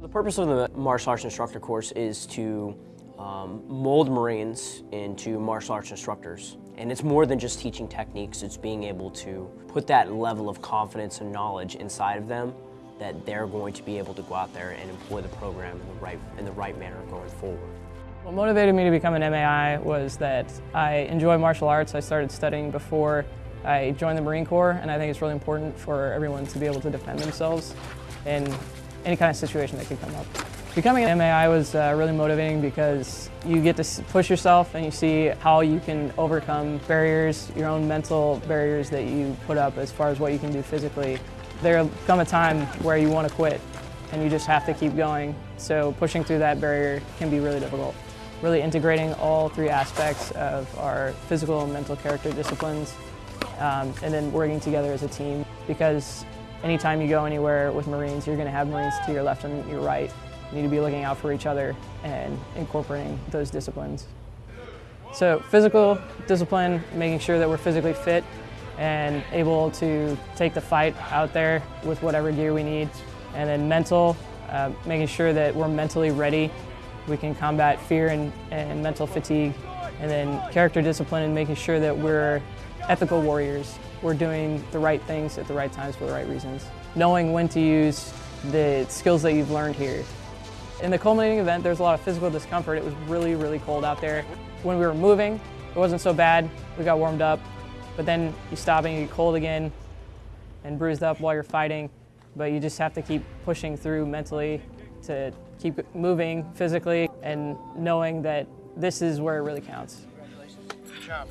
The purpose of the martial arts instructor course is to um, mold Marines into martial arts instructors. And it's more than just teaching techniques, it's being able to put that level of confidence and knowledge inside of them that they're going to be able to go out there and employ the program in the right, in the right manner going forward. What motivated me to become an MAI was that I enjoy martial arts. I started studying before I joined the Marine Corps, and I think it's really important for everyone to be able to defend themselves in any kind of situation that could come up. Becoming an MAI was uh, really motivating because you get to push yourself and you see how you can overcome barriers, your own mental barriers that you put up as far as what you can do physically. There'll come a time where you want to quit and you just have to keep going. So pushing through that barrier can be really difficult. Really integrating all three aspects of our physical and mental character disciplines um, and then working together as a team because anytime you go anywhere with Marines, you're going to have Marines to your left and your right. You need to be looking out for each other and incorporating those disciplines. So physical discipline, making sure that we're physically fit and able to take the fight out there with whatever gear we need. And then mental, uh, making sure that we're mentally ready. We can combat fear and, and mental fatigue. And then character discipline and making sure that we're ethical warriors. We're doing the right things at the right times for the right reasons. Knowing when to use the skills that you've learned here. In the culminating event, there's a lot of physical discomfort. It was really, really cold out there. When we were moving, it wasn't so bad. We got warmed up. But then you stop and you get cold again and bruised up while you're fighting. But you just have to keep pushing through mentally to keep moving physically and knowing that this is where it really counts. Good job.